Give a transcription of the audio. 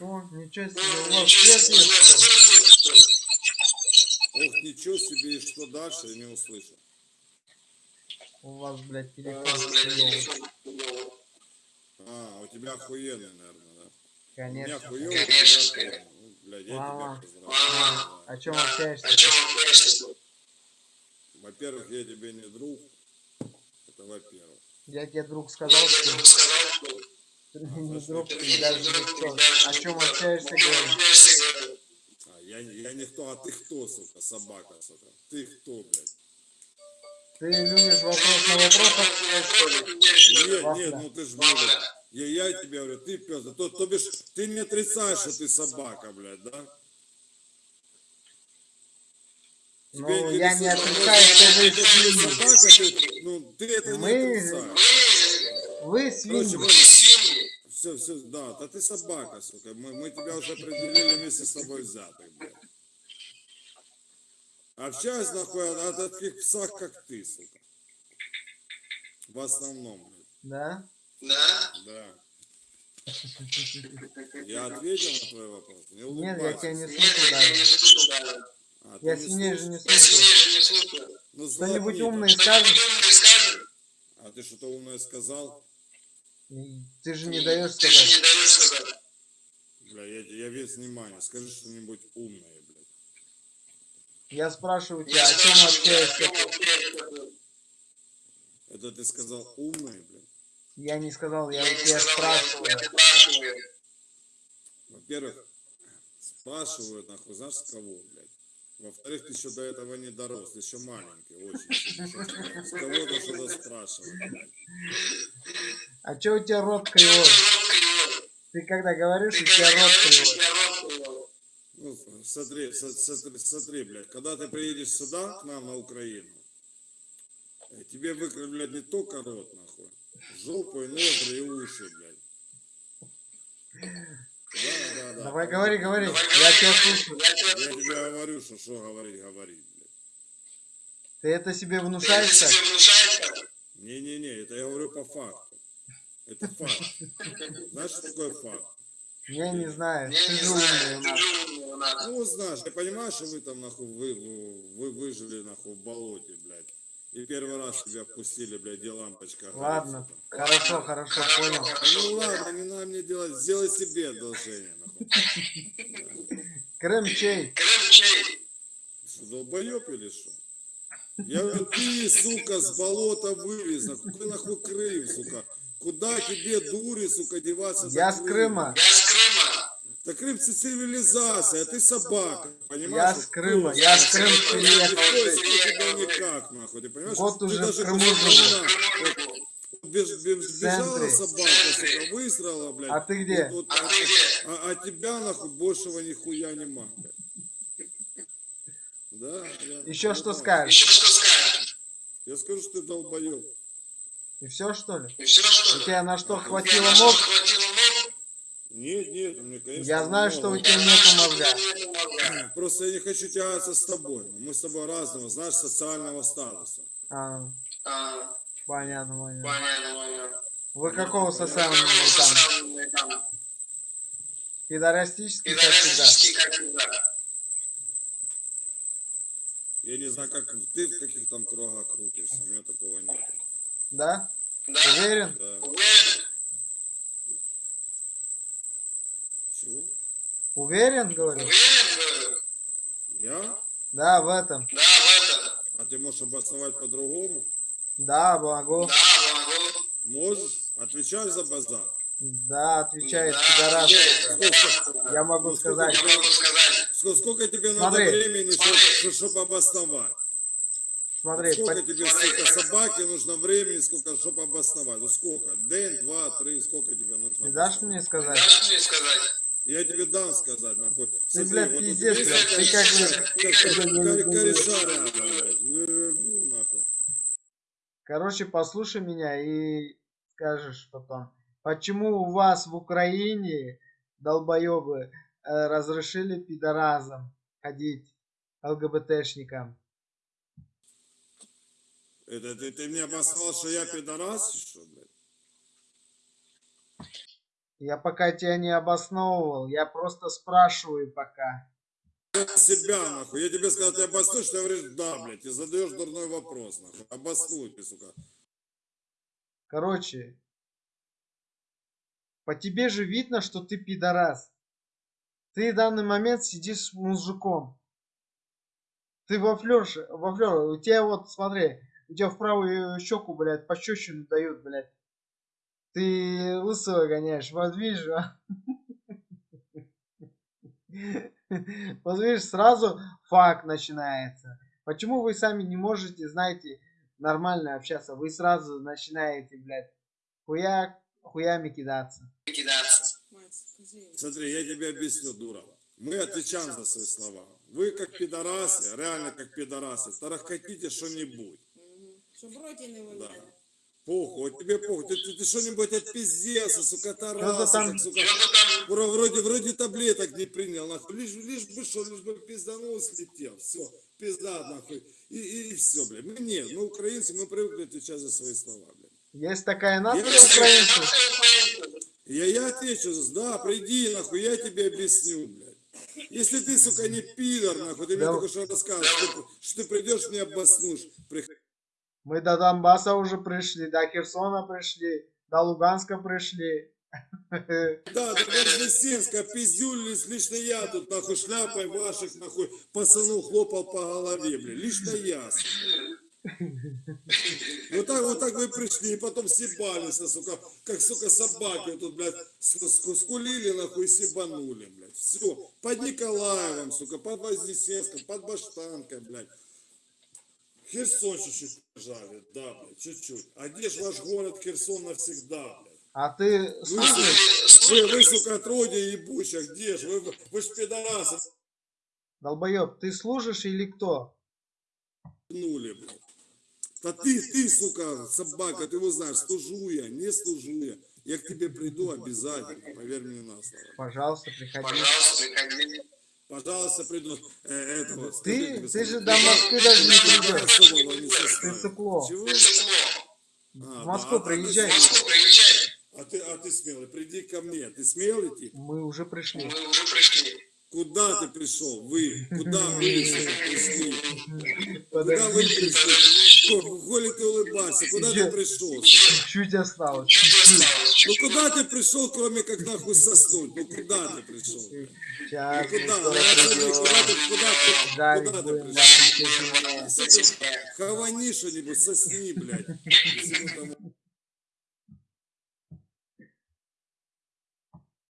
О, ничего себе, у вас свет есть. Ох, ничего себе, и что дальше, я не услышал. У вас, блядь, телефон. хуёвый. А, у тебя охуенный, наверное, да? У меня Конечно. хуёвый, охуенный. Ну, блядь, я Мама. тебя поздравляю. О чем общаешься? Во-первых, я тебе не друг. Это во-первых. Я тебе, друг, сказал, что не ты даже никто. О чем общаешься, говорю? А, я, не- я никто, а ты кто, сука, собака, сука? Ты кто, блядь? Ты любишь вопрос на вопрос отвечать, что ли? Нет, нет, ну ты ж, блядь, я, я тебе говорю, ты пес, то, то бишь, ты не отрицаешь, что ты собака, блядь, да? Ну, Тебе я не отрицаю, что вы свиньи. ну, ты это не Мы- отрицаешь. Вы Короче, свиньи. Все, все, да, да ты собака, сука, мы, мы тебя уже определили вместе с тобой взятых, блядь. Общаюсь, нахуй, от, от таких псах, как ты, сука. В основном, блядь. Да? Да. Я ответил на твой вопрос? Не Нет, я тебя не слышу даже. А, Я не свиней же не слышу. Ну, умное да. скажешь? А ты что-то умное сказал? Ты же не даешь сказать. Бля, я, я весь внимание. Скажи что-нибудь умное, блядь. Я спрашиваю тебя, о чем общаешься? Это ты сказал умное, блядь? Я не сказал, я у тебя спрашиваю. Во-первых, спрашивают, нахуй, знаешь, с кого, блядь? Во-вторых, ты еще до этого не дорос, ты еще маленький, очень. С кого ты что-то спрашивать? А чё у тебя рот кривой? Ты когда говоришь, у тебя рот кривой. Ну, смотри, смотри, смотри, блядь, когда ты приедешь сюда, к нам на Украину, э, тебе выкривлять не только рот, нахуй, жопу и ноздри и уши, блядь. Да, да, да. Давай говори, говори. Я тебя слушаю. Я тебе говорю, что что говорить, говорить, блядь. Ты это себе внушаешь так? Не-не-не, это я говорю по факту. Это факт. Знаешь, что такое факт? Я не знаю. Ты умный у нас. Ну, знаешь, я понимаю, что вы там, нахуй, вы, вы, вы выжили, нахуй, в болоте, блядь. И первый раз тебя впустили, блядь, где лампочка. Ладно, хорошо, хорошо, понял. Ну ладно, не надо мне делать, сделай себе одолжение, нахуй. Крым чей? Что, долбоеб или что? Я говорю, ты, сука, с болота нахуй, какой нахуй Крым, сука? Куда тебе, дури, сука, деваться? Я с Крыма? Крыма. Да Крым это цивилизация, а ты собака, понимаешь? Я Вот с Крыма, я с Крыма приехал. никак, нахуй, ты понимаешь? Ты уже в даже Крыму вот, беж- беж- Бежала собака, сука, выстрела, блядь. А ты где? Вот- вот, а, а, а тебя, нахуй, большего нихуя нема, блядь. Да, Еще что так. скажешь? Я скажу, что ты долбоеб. И все что ли? И все что ли? на что У тебя хватило на что хватило мозг? Нет, нет, мне, конечно, Я знаю, что у много. тебя нету мозга. Просто я не хочу тягаться с тобой. Мы с тобой разного, знаешь, социального статуса. А, А, понятно, понятно. Понятно, понятно. Вы какого социального всегда. Пидорастический, как всегда. Я не знаю, как ты в каких там кругах крутишься, у меня такого нет. Да? Да? Уверен? Да. Уверен? Уверен, говорю? Уверен, говорю? Я? Да, в этом. Да, в этом. А ты можешь обосновать по-другому? Да, могу. Да, могу. Можешь? Отвечай за базар. Да, отвечает Да, пидорас. Я могу Ну, сколько сказать. Я могу сказать. Сколько, сколько тебе Смотри. надо времени, Смотри. чтобы обосновать? Смотри, сколько по- тебе, смотри. сука, собаке нужно времени, сколько, чтобы обосновать? Ну сколько? День, два, три, сколько тебе нужно? ты дашь мне сказать? Дашь мне сказать? Я тебе дам сказать, нахуй. Ты, блядь, вот пиздец, тебя блядь, ты как, блядь, кореша рядом, нахуй. Короче, послушай меня и скажешь потом, почему у вас в Украине, долбоебы, э, разрешили пидоразам ходить, ЛГБТшникам? Это ты, ты мне обосновал, что я пидорас, что, блядь? Я пока тебя не обосновывал, я просто спрашиваю пока. себя, нахуй. Я тебе сказал, ты обоснуешь, ты говоришь, да, блядь, и задаешь дурной вопрос, нахуй. Обоснуй ты, сука. Короче, по тебе же видно, что ты пидорас. Ты в данный момент сидишь с мужиком. Ты во флёрше, во флёр, у тебя вот, смотри, у тебя в правую щеку, блядь, пощечину дают, блядь. Ты лысого гоняешь, вот видишь, а? Вот видишь, сразу факт начинается. Почему вы сами не можете, знаете, нормально общаться? Вы сразу начинаете, блядь, хуя, хуями кидаться. Смотри, я тебе объясню, дура. Мы отвечаем за свои слова. Вы как пидорасы, реально как пидорасы, тарахкотите что-нибудь. Мгм. Щоб в роті не Да. Похуй, вот тебе похуй. Ты, ты, ты что-нибудь отпиздился, сука, тарасы, там? сука. Что-то там Вро- Вроде, вроде таблеток не принял, нахуй. Лишь, лишь бы что, лишь бы пизданул, слетел. Все, пизда, нахуй. И, и, все, блядь. Мы нет, мы украинцы, мы привыкли отвечать за свои слова, блядь. Есть такая нация Я- украинцев. Я, я отвечу, да, приди, нахуй, я тебе объясню, блядь. Если ты, сука, не пидор, нахуй, ты мне Да. только что расскажешь, что, ты- что ты придешь, мне обоснуешь. Приходи. Мы до Донбасса уже пришли, до Херсона пришли, до Луганска пришли. Да, до Вознесенска пиздюлились, лично я тут, нахуй, шляпой ваших, нахуй, пацану хлопал по голове, блядь, лично я. Вот так, вот так вы пришли, и потом съебались, а, сука, как, сука, собаки тут, блядь, скулили, нахуй, и съебанули, блядь. Все, под Николаевым, сука, под Вознесенском, под Баштанкой, блядь. Херсон чуть-чуть жали, да, блядь, чуть-чуть. А где ж ваш город Херсон навсегда, блядь? А ты Вы, слышишь, вы, вы, сука, отродье ебучая, где ж? Вы, вы, ж пидорасы долбоеб, ты служишь или кто? нули, блядь. Да ты, ты, сука, собака, ты его знаешь, служу я, не служу я. Я к тебе приду обязательно, поверь мне на слово. Пожалуйста, приходи. Пожалуйста, приходи. Пожалуйста, приду э, этого. Ты- ты же до Москвы даже не придешь. Ты цыпло. Чего? А, В Москву да, а ты приезжай. В Москву приезжай. А ты, а ты смелый, приди ко мне. Ты смелый тип? Мы уже пришли. Мы уже пришли. Куда ты пришел? Вы? Куда вы пришли? Куда вы пришли? Ко- Коли ты улыбаешься, куда ты пришел? Чуть осталось. Ну куда ты пришел, кроме как нахуй соснуть? Ну куда ты пришел? Ну куда? Ну, куда ты, куда ты, пришел? Хавани что-нибудь, сосни, блядь.